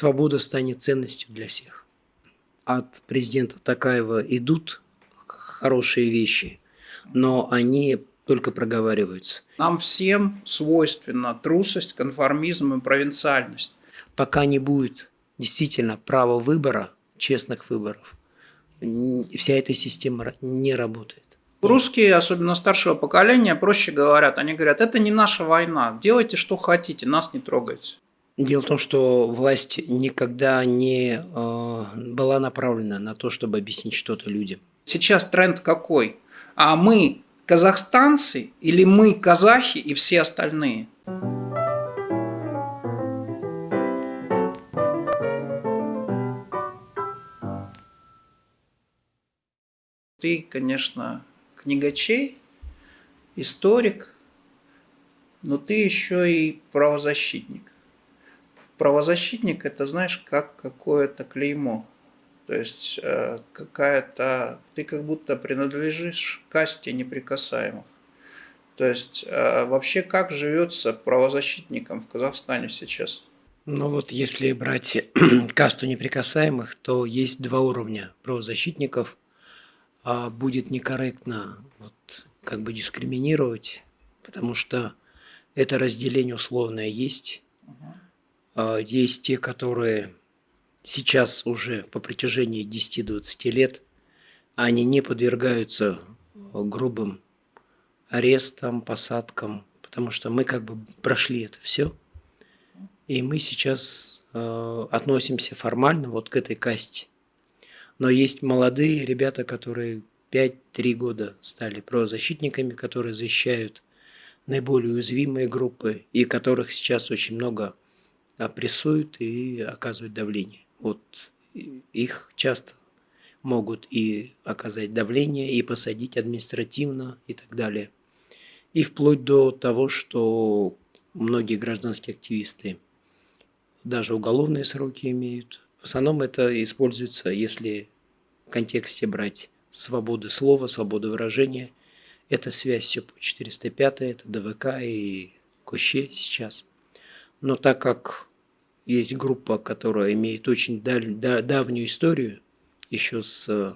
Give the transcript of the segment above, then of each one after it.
свобода станет ценностью для всех. От президента Такаева идут хорошие вещи, но они только проговариваются. Нам всем свойственна трусость, конформизм и провинциальность. Пока не будет действительно права выбора, честных выборов, вся эта система не работает. Русские, особенно старшего поколения, проще говорят. Они говорят, это не наша война, делайте что хотите, нас не трогайте. Дело в том, что власть никогда не э, была направлена на то, чтобы объяснить что-то людям. Сейчас тренд какой? А мы казахстанцы или мы казахи и все остальные? Ты, конечно, книгачей, историк, но ты еще и правозащитник. Правозащитник – это, знаешь, как какое-то клеймо. То есть э, какая-то, ты как будто принадлежишь касте неприкасаемых. То есть э, вообще как живется правозащитникам в Казахстане сейчас? Ну вот если брать касту неприкасаемых, то есть два уровня правозащитников – а будет некорректно вот, как бы дискриминировать, потому что это разделение условное есть. А есть те, которые сейчас уже по протяжении 10-20 лет, они не подвергаются грубым арестам, посадкам, потому что мы как бы прошли это все, и мы сейчас э, относимся формально вот к этой касте. Но есть молодые ребята, которые 5-3 года стали правозащитниками, которые защищают наиболее уязвимые группы и которых сейчас очень много опрессуют и оказывают давление. Вот их часто могут и оказать давление, и посадить административно и так далее. И вплоть до того, что многие гражданские активисты даже уголовные сроки имеют. В основном это используется, если в контексте брать свободы слова, свободы выражения. Это связь все по 405, это ДВК и Коще сейчас. Но так как есть группа, которая имеет очень даль, да, давнюю историю, еще с э,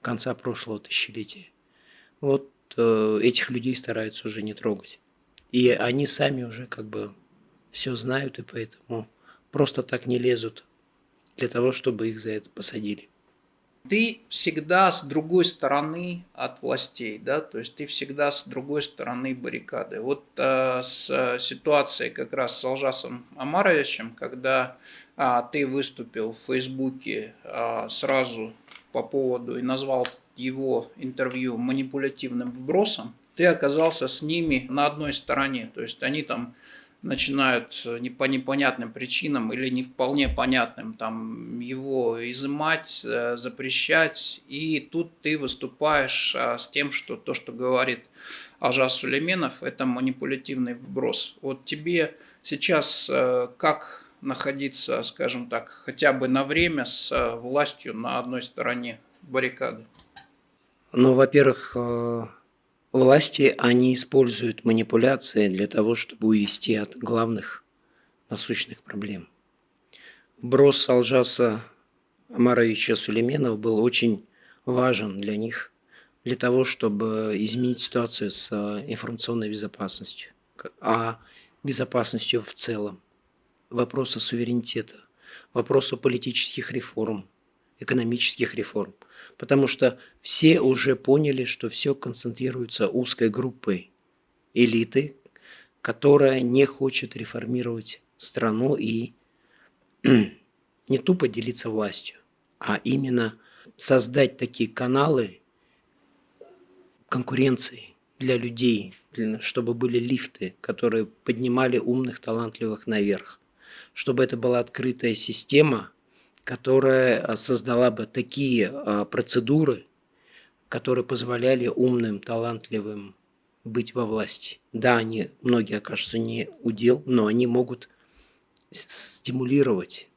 конца прошлого тысячелетия, вот э, этих людей стараются уже не трогать. И они сами уже как бы все знают, и поэтому просто так не лезут для того, чтобы их за это посадили ты всегда с другой стороны от властей, да, то есть ты всегда с другой стороны баррикады. Вот э, с ситуацией как раз с Алжасом Амаровичем, когда э, ты выступил в Фейсбуке э, сразу по поводу и назвал его интервью манипулятивным вбросом, ты оказался с ними на одной стороне, то есть они там начинают э, не по непонятным причинам или не вполне понятным там его изымать, э, запрещать. И тут ты выступаешь а, с тем, что то, что говорит Ажас Сулейменов, это манипулятивный вброс. Вот тебе сейчас э, как находиться, скажем так, хотя бы на время с властью на одной стороне баррикады? Ну, во-первых, Власти, они используют манипуляции для того, чтобы увести от главных насущных проблем. Вброс Алжаса Амаровича Сулейменов был очень важен для них, для того, чтобы изменить ситуацию с э, информационной безопасностью, а безопасностью в целом, вопроса суверенитета, вопросу политических реформ, экономических реформ – потому что все уже поняли, что все концентрируется узкой группой элиты, которая не хочет реформировать страну и не тупо делиться властью, а именно создать такие каналы конкуренции для людей, чтобы были лифты, которые поднимали умных, талантливых наверх, чтобы это была открытая система – которая э, создала бы такие э, процедуры, которые позволяли умным, талантливым быть во власти. Да, они, многие окажутся не удел, но они могут стимулировать,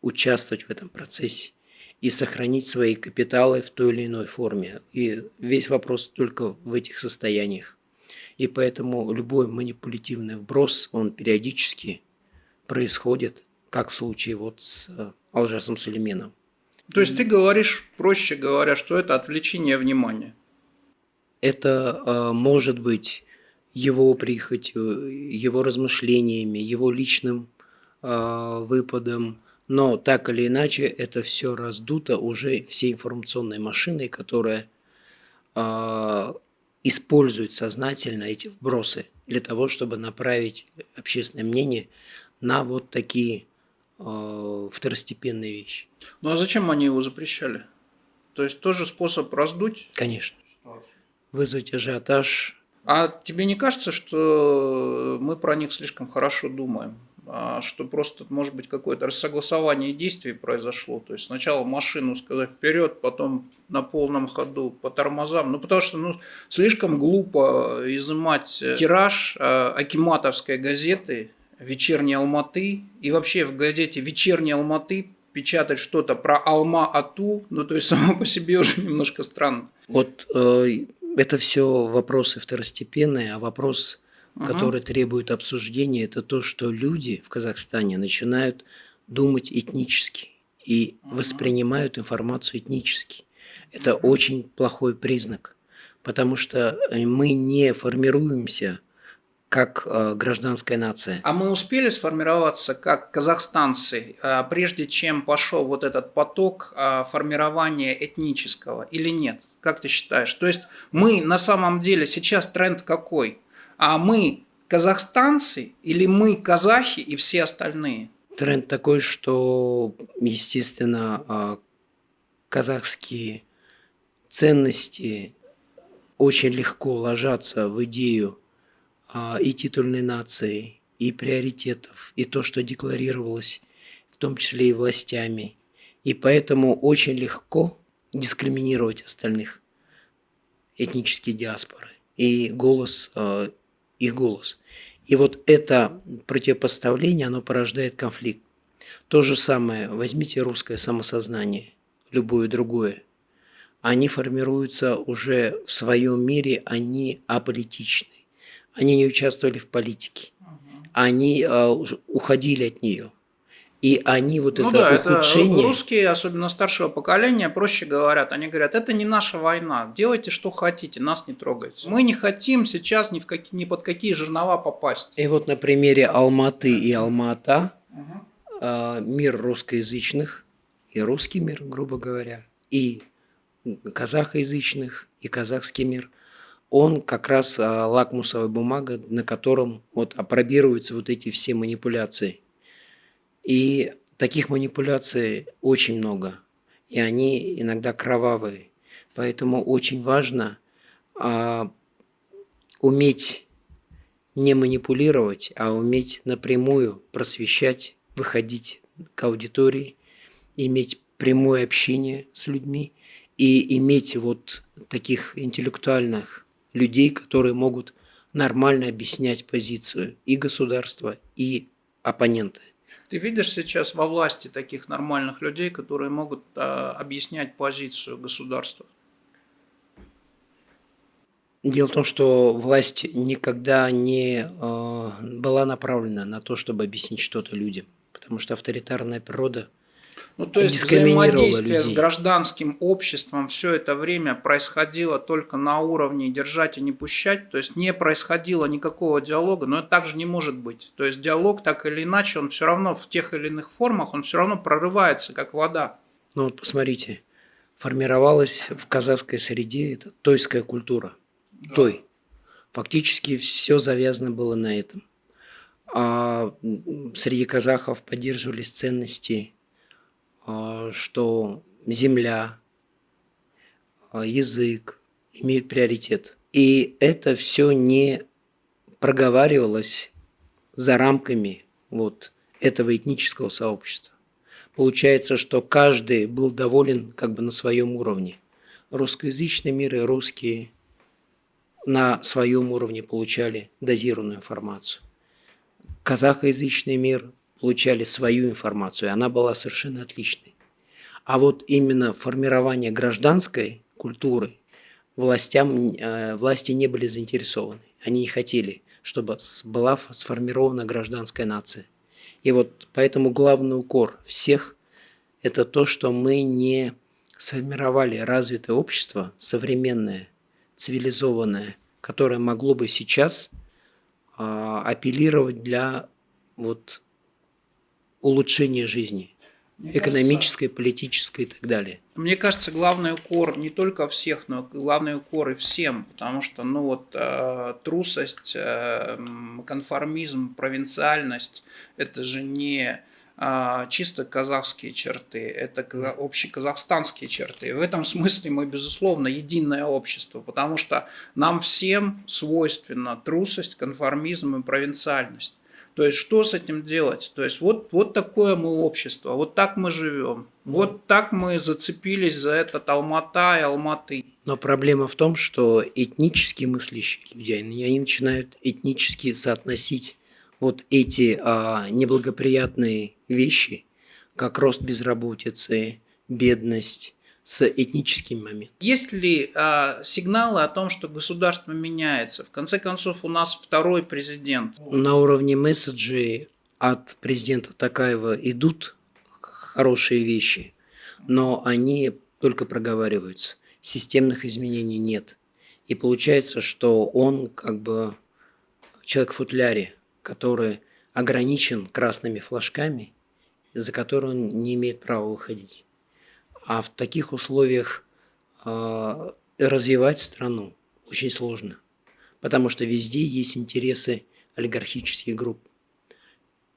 участвовать в этом процессе и сохранить свои капиталы в той или иной форме. И весь вопрос только в этих состояниях. И поэтому любой манипулятивный вброс, он периодически происходит – как в случае вот с Алжасом Сулейменом. То есть ты говоришь, проще говоря, что это отвлечение внимания? Это э, может быть его прихотью, его размышлениями, его личным э, выпадом, но так или иначе это все раздуто уже всей информационной машиной, которая э, использует сознательно эти вбросы для того, чтобы направить общественное мнение на вот такие э, второстепенные вещи. Ну а зачем они его запрещали? То есть тоже способ раздуть? Конечно. Вызвать ажиотаж. А тебе не кажется, что мы про них слишком хорошо думаем? А что просто, может быть, какое-то рассогласование действий произошло. То есть сначала машину сказать вперед, потом на полном ходу по тормозам. Ну, потому что ну, слишком глупо изымать тираж э, Акиматовской газеты «Вечерней Алматы» и вообще в газете «Вечерней Алматы» печатать что-то про Алма-Ату, ну, то есть само по себе уже немножко странно. Вот э, это все вопросы второстепенные, а вопрос угу. который требует обсуждения, это то, что люди в Казахстане начинают думать этнически и угу. воспринимают информацию этнически. Это угу. очень плохой признак, потому что э, мы не формируемся как э, гражданская нация. А мы успели сформироваться как казахстанцы, э, прежде чем пошел вот этот поток э, формирования этнического или нет? Как ты считаешь? То есть мы на самом деле сейчас тренд какой? А мы казахстанцы или мы казахи и все остальные? Тренд такой, что, естественно, а, казахские ценности очень легко ложатся в идею и титульной нации, и приоритетов, и то, что декларировалось, в том числе и властями. И поэтому очень легко дискриминировать остальных этнические диаспоры. И голос а, их голос. И вот это противопоставление, оно порождает конфликт. То же самое, возьмите русское самосознание, любое другое. Они формируются уже в своем мире, они аполитичны. Они не участвовали в политике. Они э, уходили от нее. И они вот ну это да, ухудшение... Это русские, особенно старшего поколения, проще говорят. Они говорят, это не наша война, делайте что хотите, нас не трогайте. Мы не хотим сейчас ни, в какие, ни под какие жернова попасть. И вот на примере Алматы и Алмата угу. э, мир русскоязычных и русский мир, грубо говоря, и казахоязычных, и казахский мир, он как раз э, лакмусовая бумага, на котором вот опробируются вот эти все манипуляции. И таких манипуляций очень много, и они иногда кровавые. Поэтому очень важно а, уметь не манипулировать, а уметь напрямую просвещать, выходить к аудитории, иметь прямое общение с людьми и иметь вот таких интеллектуальных людей, которые могут нормально объяснять позицию и государства, и оппонента. Ты видишь сейчас во власти таких нормальных людей, которые могут а, объяснять позицию государства? Дело в том, что власть никогда не э, была направлена на то, чтобы объяснить что-то людям, потому что авторитарная природа – ну, то есть взаимодействие людей. с гражданским обществом все это время происходило только на уровне держать и не пущать, то есть не происходило никакого диалога, но это также не может быть. То есть диалог так или иначе, он все равно в тех или иных формах, он все равно прорывается, как вода. Ну вот посмотрите, формировалась в казахской среде это тойская культура. Да. Той. Фактически все завязано было на этом. А среди казахов поддерживались ценности что земля, а, язык имеют приоритет. И это все не проговаривалось за рамками вот этого этнического сообщества. Получается, что каждый был доволен как бы на своем уровне. Русскоязычный мир и русские на своем уровне получали дозированную информацию. Казахоязычный мир получали свою информацию, и она была совершенно отличной. А вот именно формирование гражданской культуры властям, э, власти не были заинтересованы. Они не хотели, чтобы была сформирована гражданская нация. И вот поэтому главный укор всех – это то, что мы не сформировали развитое общество, современное, цивилизованное, которое могло бы сейчас а, апеллировать для вот, улучшения жизни, мне экономической, кажется, политической и так далее. Мне кажется, главный укор не только всех, но главный укор и всем, потому что ну вот э, трусость, э, конформизм, провинциальность – это же не э, чисто казахские черты, это общеказахстанские черты. И в этом смысле мы, безусловно, единое общество, потому что нам всем свойственна трусость, конформизм и провинциальность. То есть, что с этим делать? То есть, вот, вот такое мы общество, вот так мы живем, вот так мы зацепились за этот Алмата и Алматы. Но проблема в том, что этнически мыслящие люди, они начинают этнически соотносить вот эти а, неблагоприятные вещи, как рост безработицы, бедность, с этническим моментом. Есть ли а, сигналы о том, что государство меняется? В конце концов, у нас второй президент. На уровне месседжей от президента Такаева идут хорошие вещи, но они только проговариваются. Системных изменений нет. И получается, что он как бы человек в футляре, который ограничен красными флажками, за которые он не имеет права выходить. А в таких условиях э, развивать страну очень сложно, потому что везде есть интересы олигархических групп.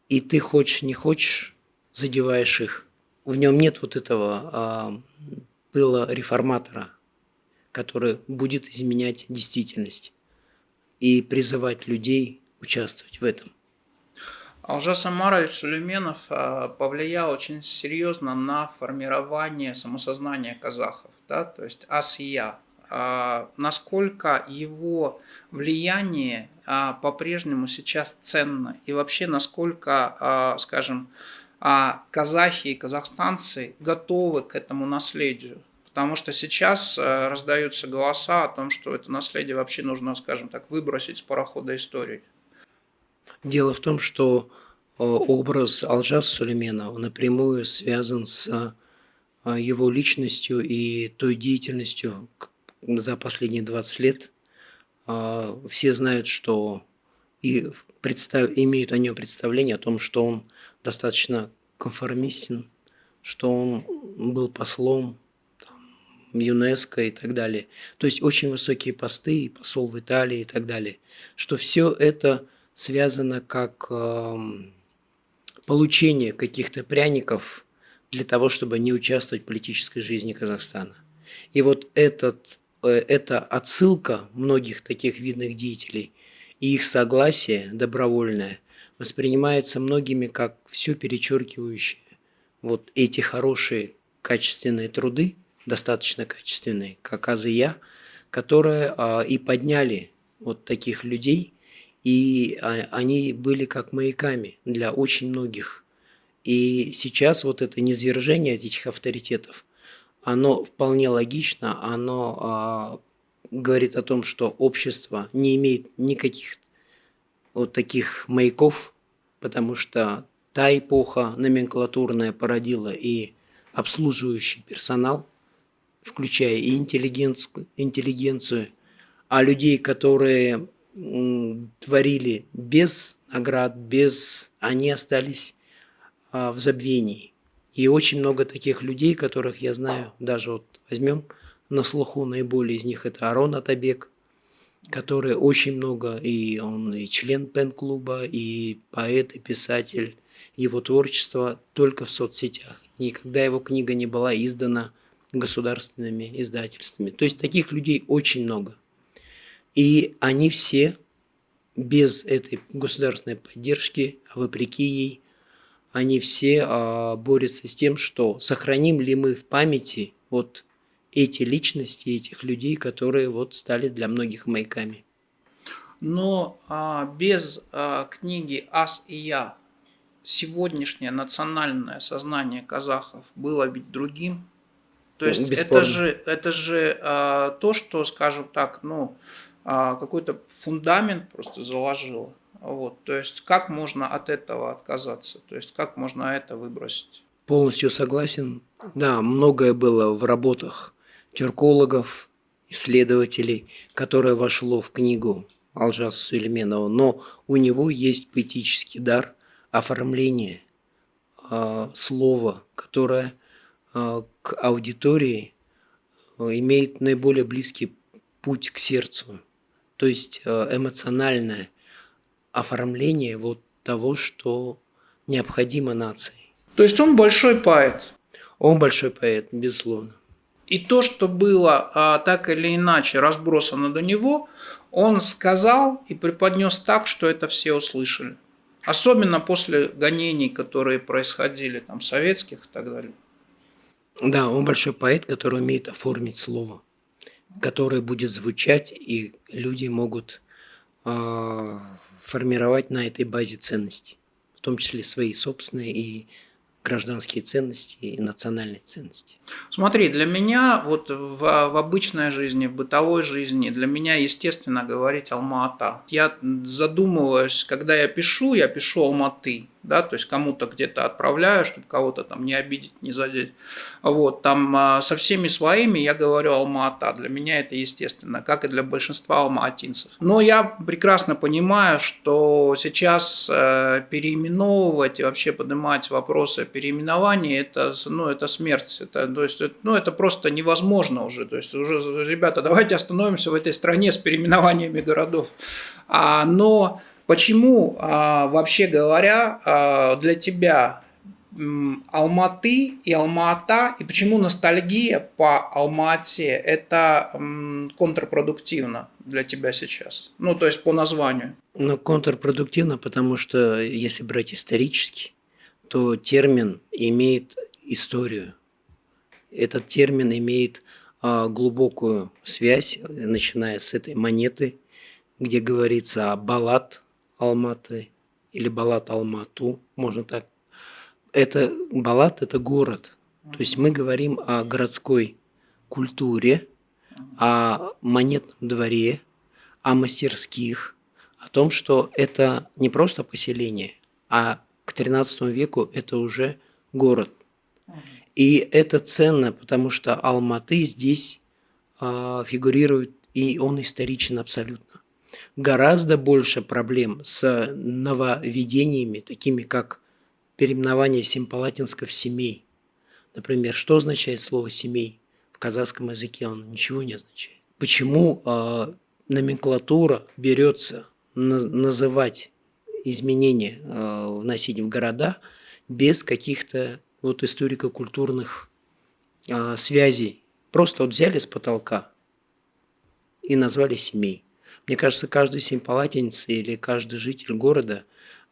И ты хочешь, не хочешь, задеваешь их. В нем нет вот этого э, пыла реформатора, который будет изменять действительность и призывать людей участвовать в этом. Алжас Амарович Сулейменов а, повлиял очень серьезно на формирование самосознания казахов, да, то есть ас-я. А, насколько его влияние а, по-прежнему сейчас ценно и вообще насколько, скажем, казахи и казахстанцы готовы к этому наследию. Потому что сейчас раздаются голоса о том, что это наследие вообще нужно, скажем так, выбросить с парохода истории. Дело в том, что э, образ Алжас Сулейменова напрямую связан с э, его личностью и той деятельностью за последние 20 лет. Э, все знают, что и представ, имеют о нем представление о том, что он достаточно конформистен, что он был послом там, ЮНЕСКО и так далее. То есть очень высокие посты, посол в Италии и так далее. Что все это связано как эм, получение каких-то пряников для того, чтобы не участвовать в политической жизни Казахстана. И вот этот, э, эта отсылка многих таких видных деятелей и их согласие добровольное воспринимается многими как все перечеркивающее вот эти хорошие качественные труды, достаточно качественные, как Азия, которые а, и подняли вот таких людей и а, они были как маяками для очень многих. И сейчас вот это низвержение этих авторитетов, оно вполне логично, оно а, говорит о том, что общество не имеет никаких вот таких маяков, потому что та эпоха номенклатурная породила и обслуживающий персонал, включая и интеллигенцию, интеллигенцию а людей, которые творили без наград, без... Они остались а, в забвении. И очень много таких людей, которых я знаю, даже вот возьмем на слуху наиболее из них, это Арон Атабек, который очень много, и он и член пен-клуба, и поэт, и писатель. Его творчество только в соцсетях. Никогда его книга не была издана государственными издательствами. То есть таких людей очень много. И они все без этой государственной поддержки, вопреки ей, они все а, борются с тем, что сохраним ли мы в памяти вот эти личности, этих людей, которые вот стали для многих маяками. Но а, без а, книги «Ас и я» сегодняшнее национальное сознание казахов было ведь другим. То есть это же, это же а, то, что, скажем так, ну, какой-то фундамент просто заложило. Вот, то есть как можно от этого отказаться? То есть как можно это выбросить? Полностью согласен. Да, многое было в работах тюркологов, исследователей, которое вошло в книгу Алжаса Сулейменова, но у него есть поэтический дар оформления э, слова, которое э, к аудитории имеет наиболее близкий путь к сердцу, то есть э, эмоциональное оформление вот того, что необходимо нации. То есть он большой поэт? Он большой поэт, безусловно. И то, что было а, так или иначе разбросано до него, он сказал и преподнес так, что это все услышали. Особенно после гонений, которые происходили, там, советских и так далее. Да, он большой поэт, который умеет оформить слово, которое будет звучать, и люди могут э, формировать на этой базе ценности, в том числе свои собственные и гражданские ценности и национальные ценности. Смотри, для меня вот в, в обычной жизни, в бытовой жизни, для меня естественно говорить Алма-Ата. Я задумываюсь, когда я пишу, я пишу Алматы да, то есть кому-то где-то отправляю, чтобы кого-то там не обидеть, не задеть. Вот, там а, со всеми своими я говорю Алма-Ата, для меня это естественно, как и для большинства алматинцев. Но я прекрасно понимаю, что сейчас э, переименовывать и вообще поднимать вопросы о переименовании, это, ну, это смерть, это, то есть, ну, это просто невозможно уже, то есть уже, ребята, давайте остановимся в этой стране с переименованиями городов. А, но Почему, а, вообще говоря, а, для тебя Алматы и Алма-Ата, и почему ностальгия по Алмате – это контрпродуктивно для тебя сейчас? Ну, то есть по названию. Ну, контрпродуктивно, потому что если брать исторически, то термин имеет историю. Этот термин имеет а, глубокую связь, начиная с этой монеты, где говорится о баллад, Алматы или Балат Алмату, можно так. Это Балат – это город. То есть мы говорим о городской культуре, о монетном дворе, о мастерских, о том, что это не просто поселение, а к XIII веку это уже город. И это ценно, потому что Алматы здесь э, фигурирует, и он историчен абсолютно гораздо больше проблем с нововведениями, такими как переименование симпалатинского в семей. Например, что означает слово «семей»? В казахском языке он ничего не означает. Почему э, номенклатура берется на, называть изменения, э, вносить в города без каких-то вот историко-культурных э, связей? Просто вот взяли с потолка и назвали семей. Мне кажется, каждый симпалатинец или каждый житель города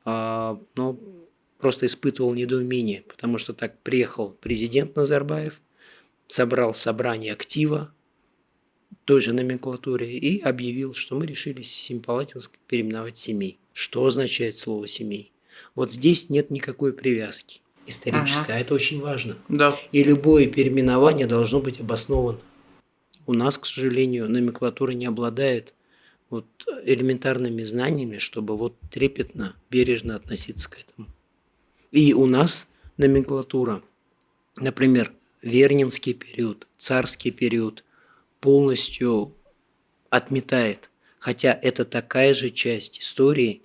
а, ну, просто испытывал недоумение, потому что так приехал президент Назарбаев, собрал собрание актива той же номенклатуре и объявил, что мы решили Симпалатинск переименовать семей. Что означает слово «семей»? Вот здесь нет никакой привязки исторической, ага. а это очень важно. Да. И любое переименование должно быть обосновано. У нас, к сожалению, номенклатура не обладает вот элементарными знаниями, чтобы вот трепетно, бережно относиться к этому. И у нас номенклатура, например, Вернинский период, царский период полностью отметает, хотя это такая же часть истории,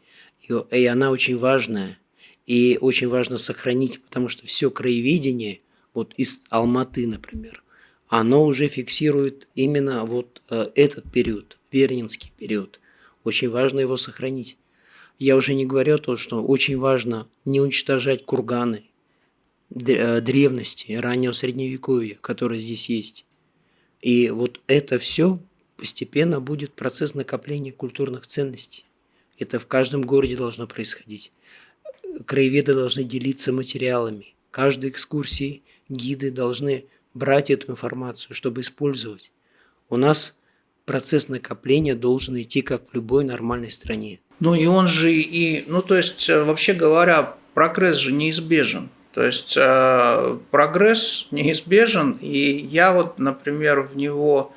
и она очень важная, и очень важно сохранить, потому что все краеведение, вот из Алматы, например, оно уже фиксирует именно вот э, этот период, Вернинский период. Очень важно его сохранить. Я уже не говорю о том, что очень важно не уничтожать курганы, э, древности, раннего средневековья, которые здесь есть. И вот это все постепенно будет процесс накопления культурных ценностей. Это в каждом городе должно происходить. Краеведы должны делиться материалами. Каждой экскурсии гиды должны брать эту информацию, чтобы использовать. У нас процесс накопления должен идти как в любой нормальной стране. Ну и он же и, ну то есть, э, вообще говоря, прогресс же неизбежен. То есть э, прогресс неизбежен, и я вот, например, в него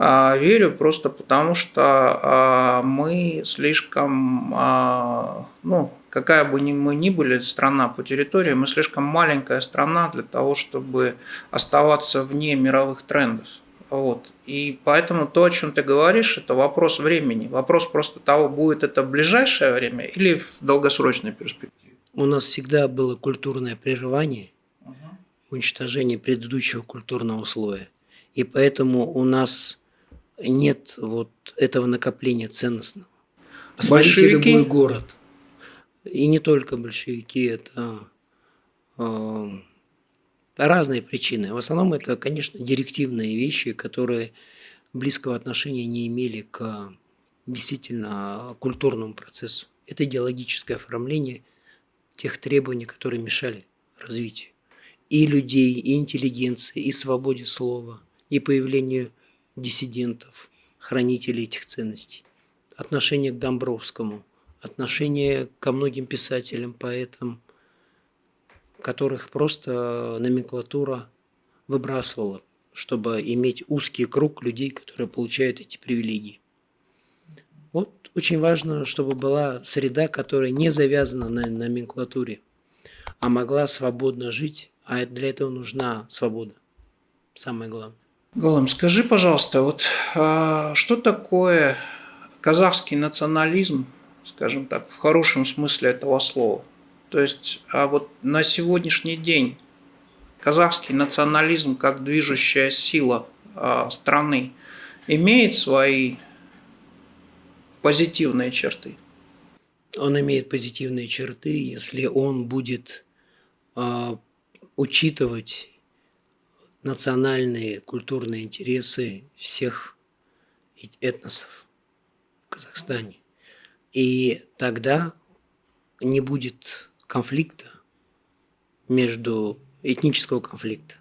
А, верю просто потому, что а, мы слишком, а, ну, какая бы ни мы ни были страна по территории, мы слишком маленькая страна для того, чтобы оставаться вне мировых трендов. Вот. И поэтому то, о чем ты говоришь, это вопрос времени. Вопрос просто того, будет это в ближайшее время или в долгосрочной перспективе. У нас всегда было культурное прерывание, угу. уничтожение предыдущего культурного слоя. И поэтому у нас нет вот этого накопления ценностного. Посмотрите большевики? любой город. И не только большевики, это э, разные причины. В основном это, конечно, директивные вещи, которые близкого отношения не имели к действительно культурному процессу. Это идеологическое оформление тех требований, которые мешали развитию и людей, и интеллигенции, и свободе слова, и появлению диссидентов, хранителей этих ценностей. Отношение к Домбровскому, отношение ко многим писателям, поэтам, которых просто номенклатура выбрасывала, чтобы иметь узкий круг людей, которые получают эти привилегии. Вот очень важно, чтобы была среда, которая не завязана на номенклатуре, а могла свободно жить, а для этого нужна свобода. Самое главное. Голым, скажи, пожалуйста, вот а, что такое казахский национализм, скажем так, в хорошем смысле этого слова? То есть а вот на сегодняшний день казахский национализм как движущая сила а, страны имеет свои позитивные черты? Он имеет позитивные черты, если он будет а, учитывать национальные культурные интересы всех этносов в Казахстане. И тогда не будет конфликта между этнического конфликта,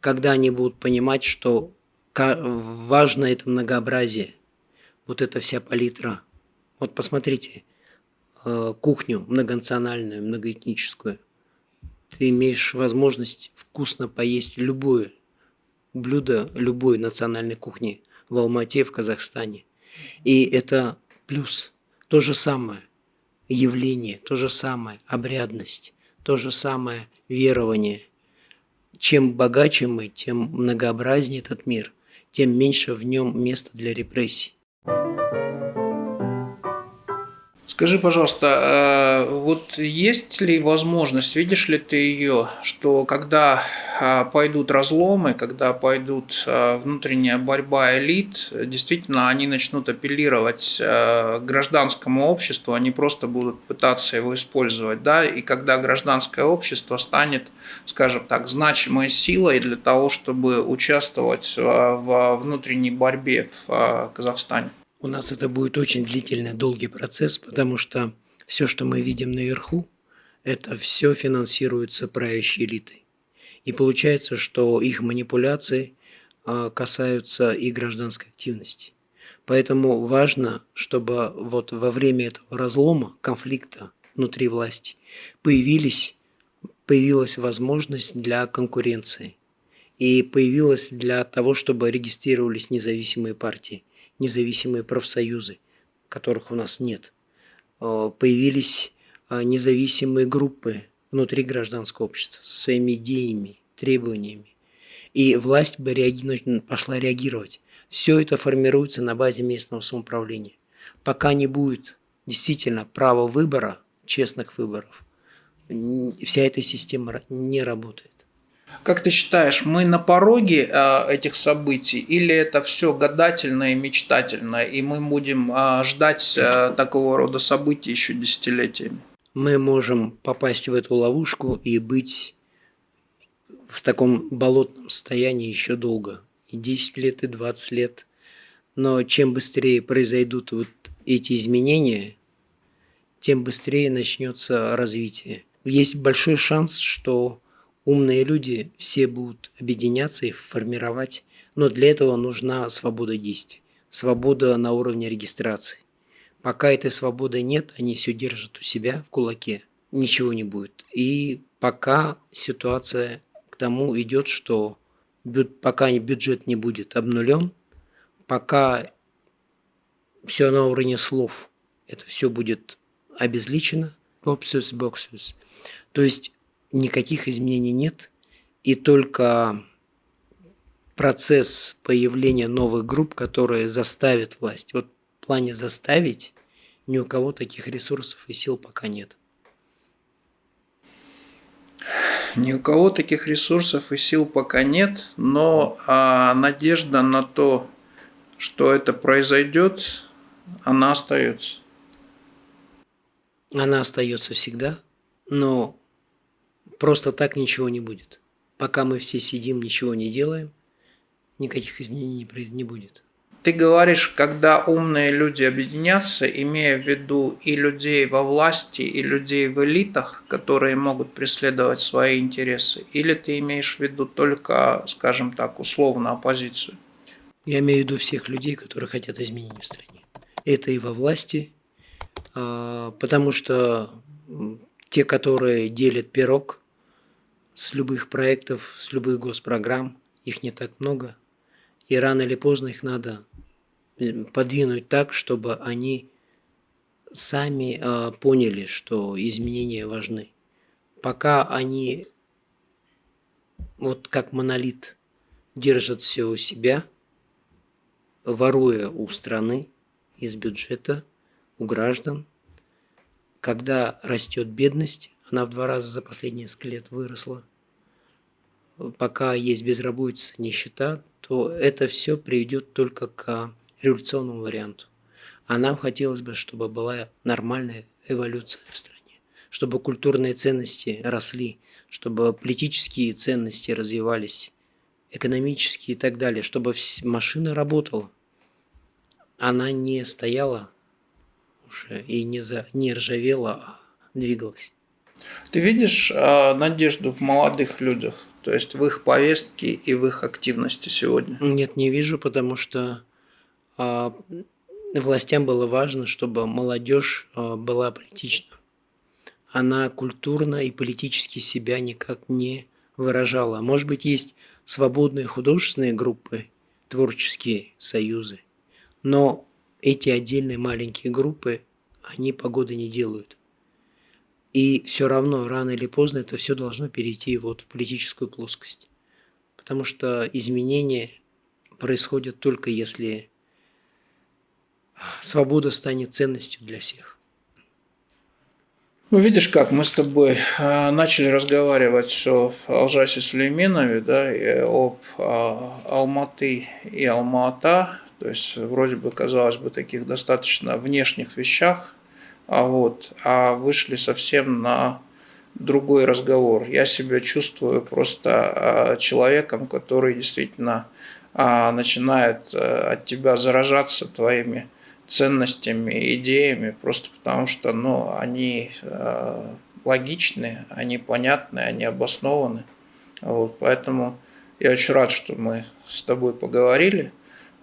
когда они будут понимать, что важно это многообразие, вот эта вся палитра. Вот посмотрите, э, кухню многонациональную, многоэтническую. Ты имеешь возможность вкусно поесть любое блюдо любой национальной кухни в Алмате, в Казахстане. И это плюс. То же самое явление, то же самое обрядность, то же самое верование. Чем богаче мы, тем многообразнее этот мир, тем меньше в нем места для репрессий. Скажи, пожалуйста, э, вот есть ли возможность, видишь ли ты ее, что когда а, пойдут разломы, когда пойдут а, внутренняя борьба элит, действительно они начнут апеллировать гражданскому обществу, они просто будут пытаться его использовать, да, и когда гражданское общество станет, скажем так, значимой силой для того, чтобы участвовать в внутренней борьбе в Казахстане. У нас это будет очень длительный, долгий процесс, потому что все, что мы видим наверху, это все финансируется правящей элитой. И получается, что их манипуляции а, касаются и гражданской активности. Поэтому важно, чтобы вот во время этого разлома, конфликта внутри власти появились, появилась возможность для конкуренции. И появилась для того, чтобы регистрировались независимые партии, независимые профсоюзы, которых у нас нет. А, появились а, независимые группы внутри гражданского общества со своими идеями, требованиями. И власть бы реаги... пошла реагировать. Все это формируется на базе местного самоуправления. Пока не будет действительно права выбора, честных выборов, вся эта система не работает. Как ты считаешь, мы на пороге э, этих событий или это все гадательно и мечтательно, и мы будем э, ждать э, такого рода событий еще десятилетиями? мы можем попасть в эту ловушку и быть в таком болотном состоянии еще долго. И 10 лет, и 20 лет. Но чем быстрее произойдут вот эти изменения, тем быстрее начнется развитие. Есть большой шанс, что умные люди все будут объединяться и формировать, но для этого нужна свобода действий, свобода на уровне регистрации. Пока этой свободы нет, они все держат у себя в кулаке. Ничего не будет. И пока ситуация к тому идет, что пока бюджет не будет обнулен, пока все на уровне слов, это все будет обезличено, боксус, боксус. То есть никаких изменений нет, и только процесс появления новых групп, которые заставят власть. Вот в плане заставить ни у кого таких ресурсов и сил пока нет. Ни у кого таких ресурсов и сил пока нет, но а, надежда на то, что это произойдет, она остается. Она остается всегда, но просто так ничего не будет. Пока мы все сидим, ничего не делаем, никаких изменений не будет. Ты говоришь, когда умные люди объединятся, имея в виду и людей во власти, и людей в элитах, которые могут преследовать свои интересы, или ты имеешь в виду только, скажем так, условно оппозицию? Я имею в виду всех людей, которые хотят изменений в стране. Это и во власти, а, потому что те, которые делят пирог с любых проектов, с любых госпрограмм, их не так много, и рано или поздно их надо подвинуть так, чтобы они сами э, поняли, что изменения важны. Пока они вот как монолит держат все у себя, воруя у страны, из бюджета, у граждан, когда растет бедность, она в два раза за последние несколько лет выросла, пока есть безработица, нищета, то это все приведет только к революционному варианту. А нам хотелось бы, чтобы была нормальная эволюция в стране, чтобы культурные ценности росли, чтобы политические ценности развивались, экономические и так далее, чтобы машина работала. Она не стояла уже и не, за, не ржавела, а двигалась. Ты видишь э, надежду в молодых людях, то есть в их повестке и в их активности сегодня? Нет, не вижу, потому что а, властям было важно, чтобы молодежь а, была политична. Она культурно и политически себя никак не выражала. Может быть, есть свободные художественные группы, творческие союзы, но эти отдельные маленькие группы, они погоды не делают. И все равно, рано или поздно, это все должно перейти вот в политическую плоскость. Потому что изменения происходят только если свобода станет ценностью для всех. Ну, видишь как, мы с тобой а, начали разговаривать о Алжасе Сулейменове, да, об а, Алматы и Алма-Ата, то есть вроде бы, казалось бы, таких достаточно внешних вещах, а вот, а вышли совсем на другой разговор. Я себя чувствую просто а, человеком, который действительно начинает от тебя заражаться твоими ценностями, идеями, просто потому что ну, они э, логичны, они понятны, они обоснованы. Вот, поэтому я очень рад, что мы с тобой поговорили.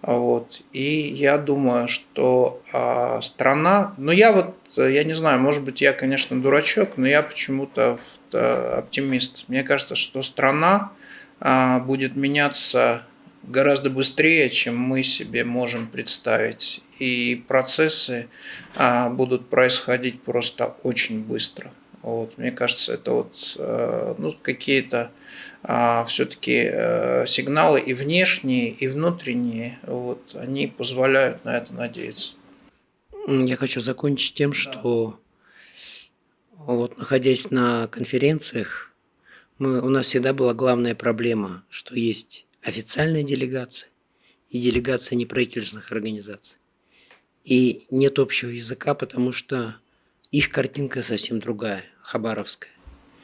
Вот, и я думаю, что э, страна, ну я вот, я не знаю, может быть, я, конечно, дурачок, но я почему-то оптимист. Мне кажется, что страна э, будет меняться гораздо быстрее, чем мы себе можем представить и процессы а, будут происходить просто очень быстро. Вот, мне кажется, это вот э, ну, какие-то а, все-таки э, сигналы и внешние, и внутренние, вот, они позволяют на это надеяться. Я хочу закончить тем, что вот, находясь на конференциях, мы, у нас всегда была главная проблема, что есть официальная делегация и делегация неправительственных организаций и нет общего языка, потому что их картинка совсем другая, хабаровская.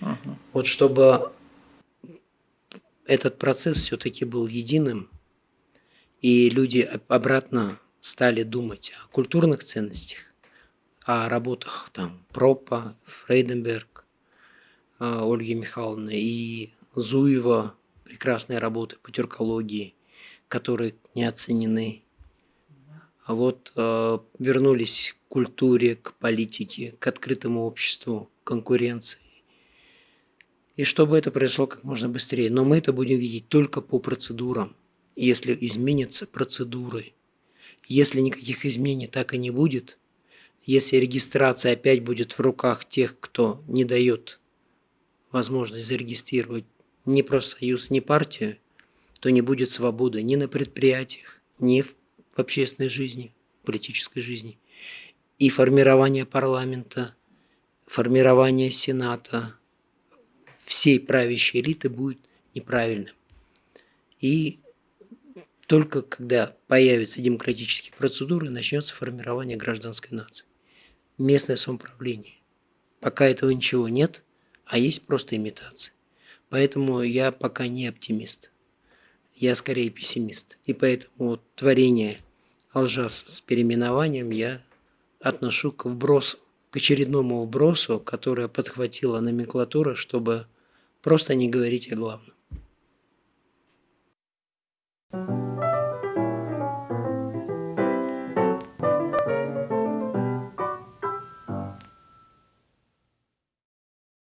Uh-huh. Вот чтобы этот процесс все-таки был единым, и люди обратно стали думать о культурных ценностях, о работах там Пропа, Фрейденберг, э, Ольги Михайловны и Зуева, прекрасные работы по тюркологии, которые не оценены а вот э, вернулись к культуре, к политике, к открытому обществу, конкуренции. И чтобы это произошло как можно быстрее. Но мы это будем видеть только по процедурам. Если изменятся процедуры, Если никаких изменений так и не будет, если регистрация опять будет в руках тех, кто не дает возможность зарегистрировать ни профсоюз, ни партию, то не будет свободы ни на предприятиях, ни в общественной жизни, политической жизни. И формирование парламента, формирование сената, всей правящей элиты будет неправильным. И только когда появятся демократические процедуры, начнется формирование гражданской нации. Местное самоуправление. Пока этого ничего нет, а есть просто имитация. Поэтому я пока не оптимист. Я скорее пессимист. И поэтому вот творение Алжас с переименованием я отношу к вбросу, к очередному вбросу, которое подхватила номенклатура, чтобы просто не говорить о главном.